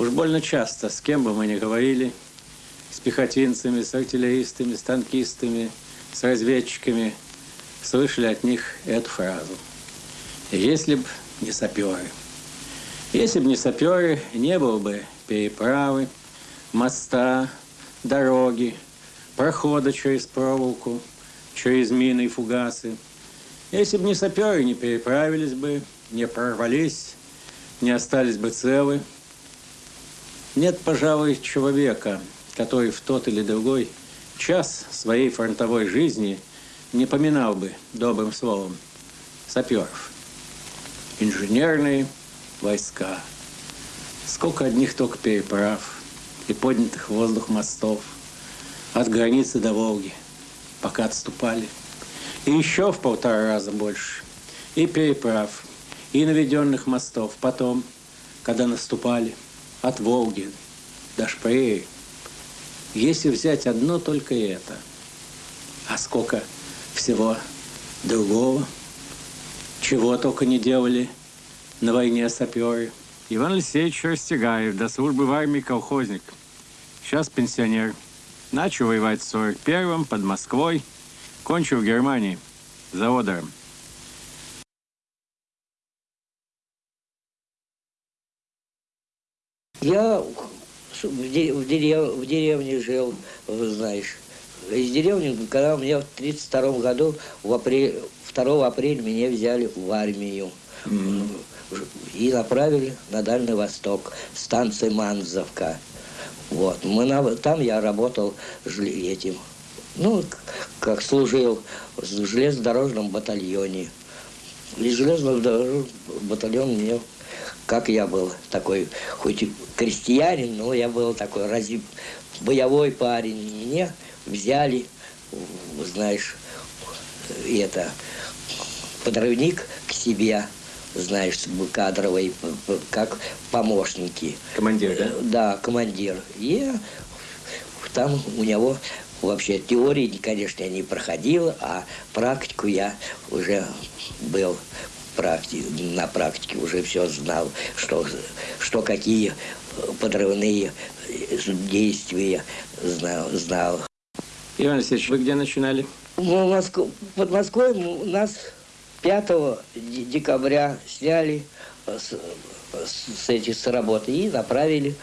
Уж больно часто, с кем бы мы ни говорили, с пехотинцами, с артиллеристами, с танкистами, с разведчиками, слышали от них эту фразу. Если б не саперы. Если бы не саперы, не было бы переправы, моста, дороги, прохода через проволоку, через мины и фугасы. Если бы не саперы, не переправились бы, не прорвались, не остались бы целы. Нет, пожалуй, человека, который в тот или другой час своей фронтовой жизни не поминал бы добрым словом саперов. Инженерные войска. Сколько одних только переправ и поднятых в воздух мостов от границы до Волги, пока отступали. И еще в полтора раза больше. И переправ, и наведенных мостов. Потом, когда наступали от Волги до Шпрее. Если взять одно только это, а сколько всего другого, чего только не делали на войне саперы. Иван Алексеевич Растегаев, до службы в армии колхозник. Сейчас пенсионер. Начал воевать в 41-м под Москвой. Кончил в Германии заводом. Я в, дерев, в, дерев, в деревне жил, знаешь. Из деревни, когда мне в 32 году, в апреле, 2 апреля меня взяли в армию. Mm-hmm. И направили на Дальний Восток, станция Манзовка. Вот. Мы на, там я работал этим, ну, как служил в железнодорожном батальоне. И железнодорожный батальон мне как я был такой, хоть и крестьянин, но я был такой разве боевой парень. Меня взяли, знаешь, это, подрывник к себе, знаешь, кадровый, как помощники. Командир, да? Да, командир. И там у него вообще теории, конечно, я не проходил, а практику я уже был практи на практике уже все знал, что, что какие подрывные действия знал. знал. Иван Алексеевич, вы где начинали? Ну, Москву, под Москвой у нас 5 декабря сняли с, с, эти, с работы и направили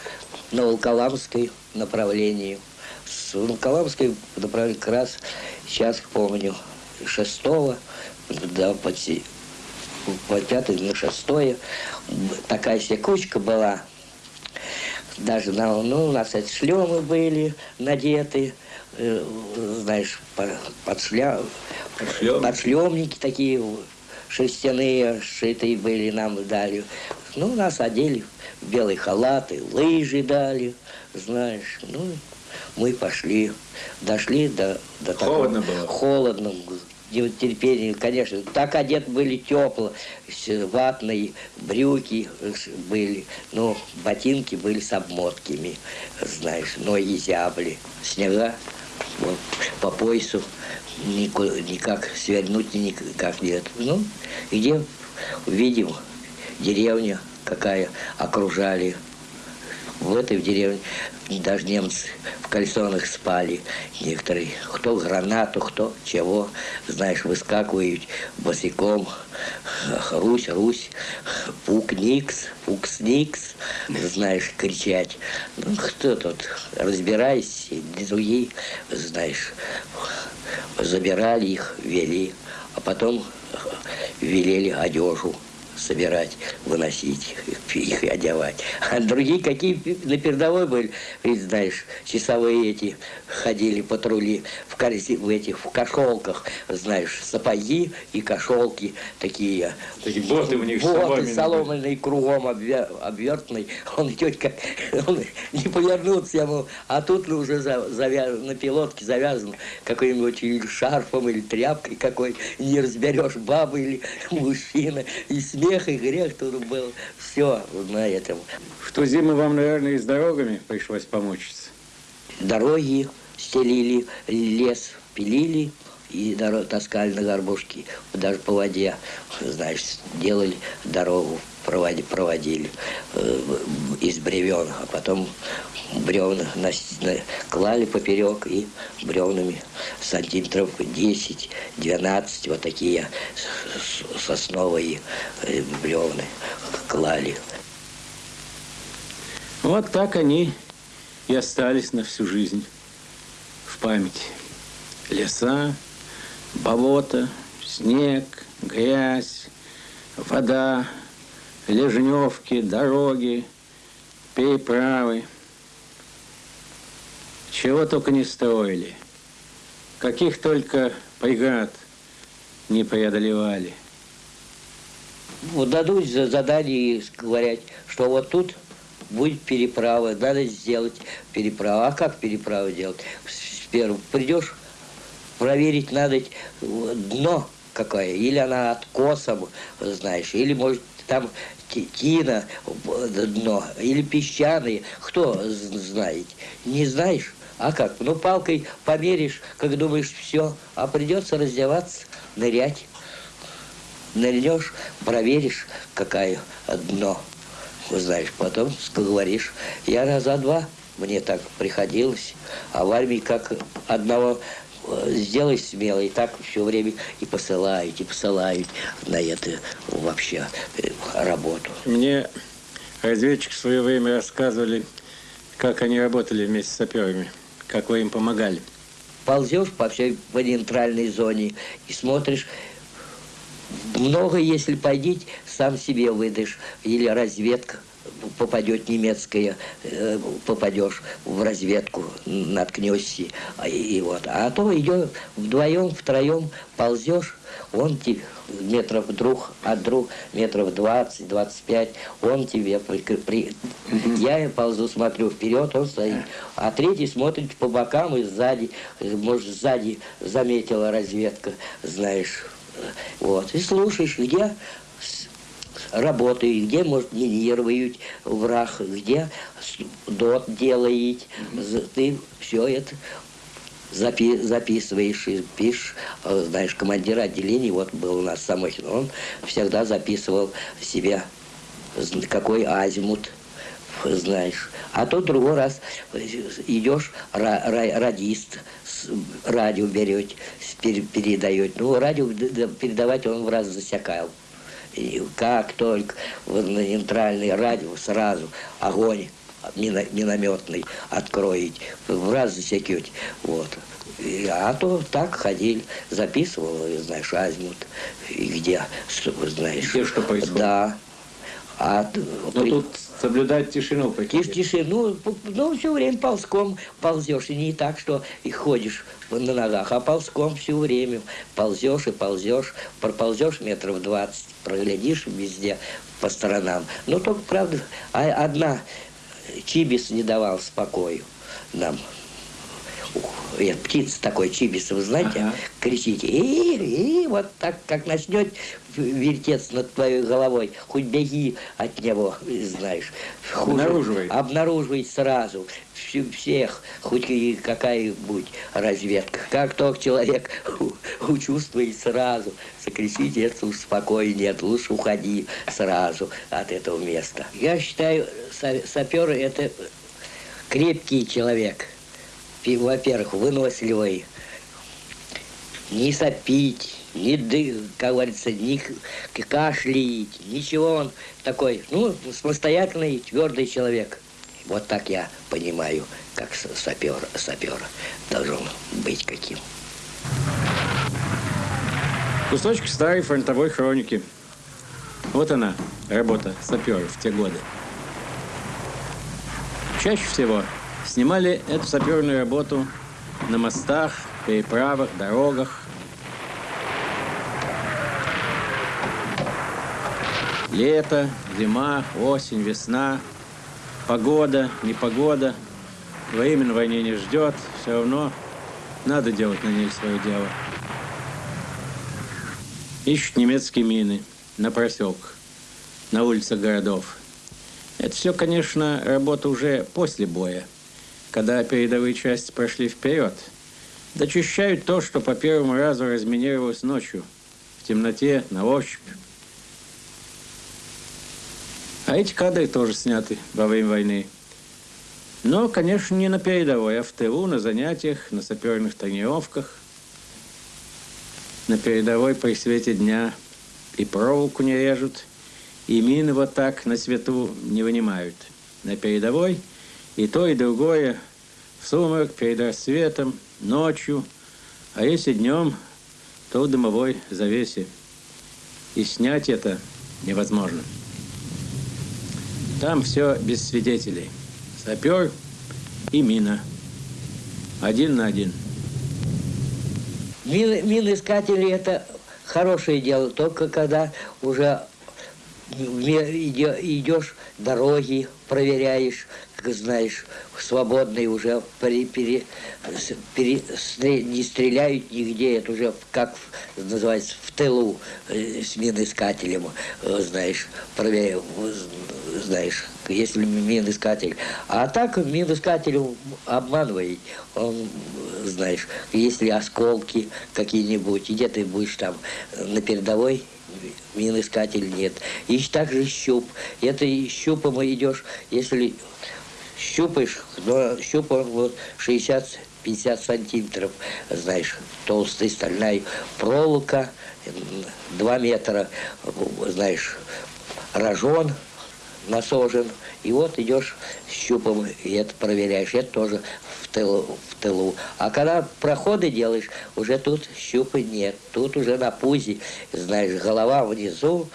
на Волколамское направление. С Волколамской направили как раз, сейчас помню, 6 до, по пятое, на шестое. Такая кучка была. Даже на, ну, у нас эти шлемы были надеты, э, знаешь, под, шля... Шлем. под шлемники такие шерстяные, шитые были, нам дали. Ну, нас одели в белые халаты, лыжи дали, знаешь. Ну, мы пошли, дошли до, до Холодно такого... было? Холодно терпение, конечно. Так одет были тепло, ватные брюки были, но ботинки были с обмотками, знаешь, ноги зябли. Снега вот, по поясу никуда, никак свернуть никак нет. Ну, где увидим деревня какая окружали в этой деревне даже немцы в кальсонах спали некоторые. Кто гранату, кто чего, знаешь, выскакивают босиком. Русь, Русь, пук-никс, пукс-никс, знаешь, кричать. Ну, кто тут, разбирайся, другие, знаешь, забирали их, вели, а потом велели одежу собирать, выносить их и одевать. А другие какие на передовой были, ведь знаешь, часовые эти ходили патрули в, корзе, в этих в кошелках, знаешь, сапоги и кошелки такие. Такие боты у них боты соломенные, кругом обвертный. Он идет как, он не повернуться ему, а тут ну, уже завязан, на пилотке завязан какой-нибудь или шарфом, или тряпкой какой, не разберешь, баба или мужчина, и смех смех и грех тут был. Все на этом. В ту зиму вам, наверное, и с дорогами пришлось помучиться. Дороги стелили, лес пилили, и таскали на горбушке, даже по воде, знаешь, делали дорогу, проводили, проводили э, из бревен, а потом бревна на, на, клали поперек и бревнами сантиметров 10-12, вот такие сосновые э, бревны клали. Вот так они и остались на всю жизнь в памяти. Леса, болото, снег, грязь, вода, лежневки, дороги, переправы. Чего только не строили, каких только преград не преодолевали. Вот дадут задание говорят, что вот тут будет переправа, надо сделать переправу. А как переправу делать? Первым придешь, проверить надо дно какое, или она откосом, знаешь, или может там тина дно, или песчаные, кто знает, не знаешь, а как? Ну, палкой померишь, как думаешь, все, а придется раздеваться, нырять. Нырнешь, проверишь, какое дно знаешь, потом говоришь, я раза два, мне так приходилось, а в армии как одного э, сделай смело, и так все время и посылают, и посылают на это вообще э, работу. Мне разведчики в свое время рассказывали, как они работали вместе с саперами, как вы им помогали. Ползешь по всей по нейтральной зоне и смотришь, много, если пойдить, сам себе выдашь. Или разведка попадет немецкая, э, попадешь в разведку, наткнешься. И, и вот. А то идешь вдвоем, втроем ползешь, он тебе метров друг от друг, метров 20-25, он тебе при, при... Я ползу, смотрю вперед, он стоит. А третий смотрит по бокам и сзади, может, сзади заметила разведка, знаешь, вот. И слушаешь, где работают, где, может, минируют враг, где дот делает. Ты все это запи записываешь и пишешь. А, знаешь, командир отделения, вот был у нас Самохин, он всегда записывал себе, какой азимут, знаешь. А то другой раз идешь, радист, радио берет, передает. Ну, радио передавать он в раз засекал. И как только на нейтральный радио сразу огонь минометный откроет, в раз засекете. Вот. А то так ходили, записывал, знаешь, азимут, и где, знаешь. Где что происходит? Да. А, Но при... тут соблюдать тишину. Тиш, тишину, ну, все время ползком ползешь. И не так, что и ходишь на ногах, а ползком все время. Ползешь и ползешь, проползешь метров двадцать, проглядишь везде по сторонам. Ну, только, правда, а одна Чибис не давал спокою нам э, птица такой чибис, вы знаете, ага. кричите, и, и вот так, как начнет вертеться над твоей головой, хоть беги от него, знаешь. Обнаруживай. Обнаруживай сразу всех, хоть какая-нибудь разведка. Как только человек учувствует сразу, закричите, это успокоение, нет, лучше уходи сразу от этого места. Я считаю, сапер это крепкий человек – во-первых, выносливый, не сопить, не ды, как говорится, не кашлять, ничего он такой, ну, самостоятельный, твердый человек. Вот так я понимаю, как сапер, сапер должен быть каким. Кусочки старой фронтовой хроники. Вот она, работа саперов в те годы. Чаще всего Снимали эту саперную работу на мостах, переправах, дорогах. Лето, зима, осень, весна, погода, непогода. Время на войне не ждет, все равно надо делать на ней свое дело. Ищут немецкие мины на проселках, на улицах городов. Это все, конечно, работа уже после боя – когда передовые части прошли вперед, Дочищают то, что по первому разу разминировалось ночью, в темноте, на ощупь. А эти кадры тоже сняты во время войны. Но, конечно, не на передовой, а в тылу, на занятиях, на саперных тренировках. На передовой при свете дня и проволоку не режут, и мины вот так на свету не вынимают. На передовой и то, и другое в сумрак, перед рассветом, ночью, а если днем, то в дымовой завесе. И снять это невозможно. Там все без свидетелей. Сапер и мина. Один на один. Мин, миноискатели – это хорошее дело, только когда уже идешь дороги, проверяешь, как знаешь, свободные уже пере, пере, пере, не стреляют нигде, это уже как называется в тылу э, с миноискателем, э, знаешь, проверяю, знаешь, если миноискатель. А так миноискатель обманывает, он, знаешь, если осколки какие-нибудь, где ты будешь там на передовой, миноискатель нет. И также щуп. Это щупом идешь, если щупаешь, но щупом вот 60 50 сантиметров, знаешь, толстая стальная проволока, 2 метра, знаешь, рожон насожен. И вот идешь щупом, и это проверяешь. Это тоже в тылу, в тылу. А когда проходы делаешь, уже тут щупа нет. Тут уже на пузе, знаешь, голова внизу,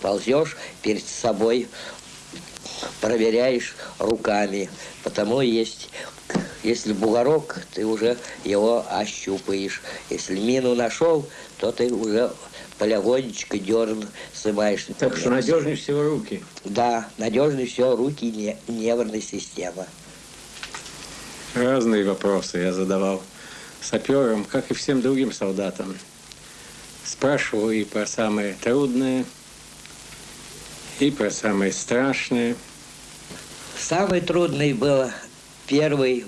ползешь перед собой проверяешь руками. Потому есть, если бугорок, ты уже его ощупаешь. Если мину нашел, то ты уже полягонечко дерн снимаешь. Так что надежнее всего руки. Да, надежнее всего руки не, нервная система. Разные вопросы я задавал саперам, как и всем другим солдатам. Спрашивал и про самые трудные, и про самые страшные – Самый трудный был первый,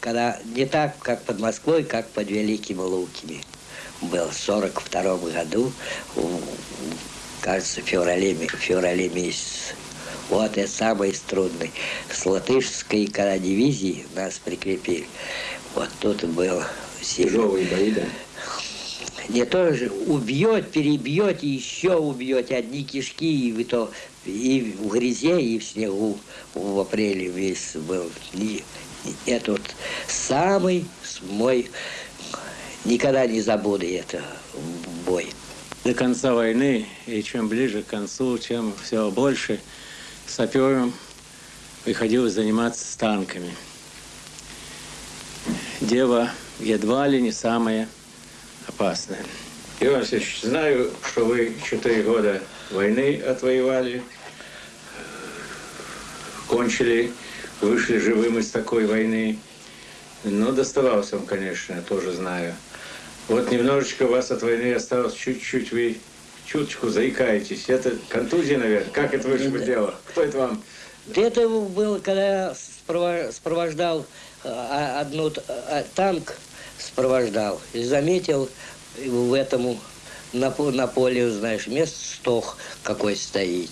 когда не так, как под Москвой, как под Великими Луками. Был в 42 году, кажется, в феврале, феврале месяц. Вот это самый трудный. С латышской когда дивизии нас прикрепили. Вот тут был Тяжелые бои, да? Не то же убьет, перебьет, еще убьет одни кишки, и вы то и в грязе, и в снегу в апреле весь был. И, и это вот самый мой, никогда не забуду это бой. До конца войны, и чем ближе к концу, чем все больше сапером приходилось заниматься с танками. Дело едва ли не самое опасное. Иван Васильевич, знаю, что вы четыре года войны отвоевали, кончили, вышли живым из такой войны. Но доставался вам, конечно, тоже знаю. Вот немножечко вас от войны осталось чуть-чуть, вы чуточку заикаетесь. Это контузия, наверное? Как это вышло дело? Кто это вам? Это было, когда я сопровождал а, одну а, танк, сопровождал и заметил в этом на, на поле, знаешь, мест стох какой стоит.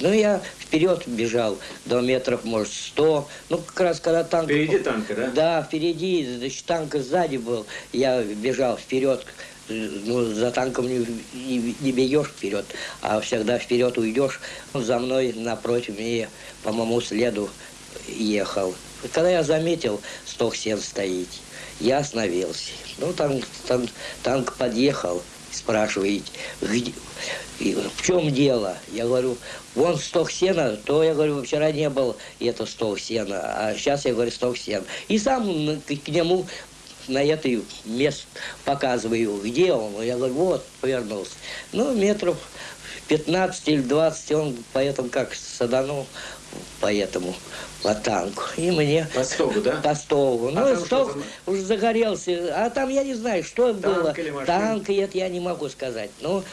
Ну, я вперед бежал, до метров, может, сто. Ну, как раз когда танк... Впереди танка, да? Да, впереди, значит, танк сзади был. Я бежал вперед, ну, за танком не, не, не бегешь вперед, а всегда вперед уйдешь. За мной напротив мне по моему следу ехал. Когда я заметил, сток сен стоит, я остановился. Ну, там, там танк подъехал, спрашивает, где, в чем дело? Я говорю, вон сток сена, то я говорю, вчера не был это сток сена, а сейчас я говорю сток сена. И сам к нему на этой мест показываю, где он. Я говорю, вот, повернулся. Ну, метров 15 или 20 он поэтому как саданул по этому по танку. И мне... По стогу, да? По стогу. А ну, стог уже загорелся. А там я не знаю, что танк было. Или машина? Танк, это я не могу сказать. Ну,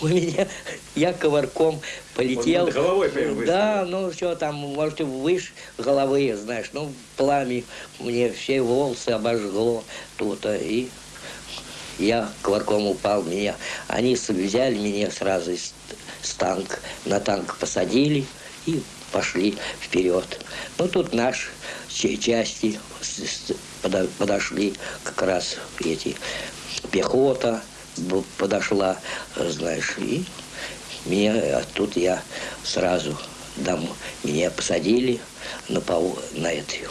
У меня, я ковырком полетел. Он головой прям Да, ну что там, может, выше головы, знаешь, ну, пламя мне все волосы обожгло тут, а, и я ковырком упал, меня, они взяли меня сразу из с танк, на танк посадили и пошли вперед. Ну, тут наши ча- части подошли, как раз эти, пехота подошла, э, знаешь, и меня, а тут я сразу дом, меня посадили на, пово, на эту,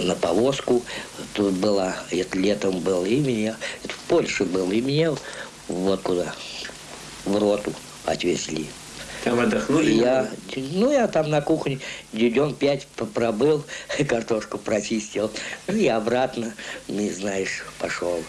на повозку. Тут была, это летом было, и меня, это в Польше было, и меня вот куда, в роту отвезли. Там отдохнули? Я, ну, я там на кухне днем пять пробыл, картошку прочистил, ну, и обратно, не знаешь, пошел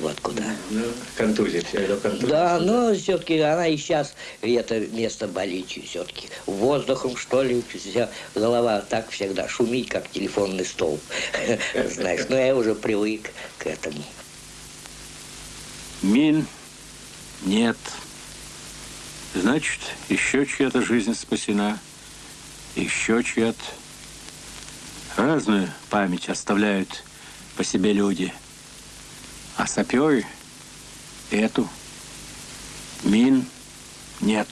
вот куда. Ну, контузия, все это контузия. Да, но все-таки она и сейчас это место болит все-таки. Воздухом, что ли, вся голова так всегда шумит, как телефонный столб. Знаешь, но я уже привык к этому. Мин нет. Значит, еще чья-то жизнь спасена, еще чья-то. Разную память оставляют по себе люди. А саперы эту мин нет.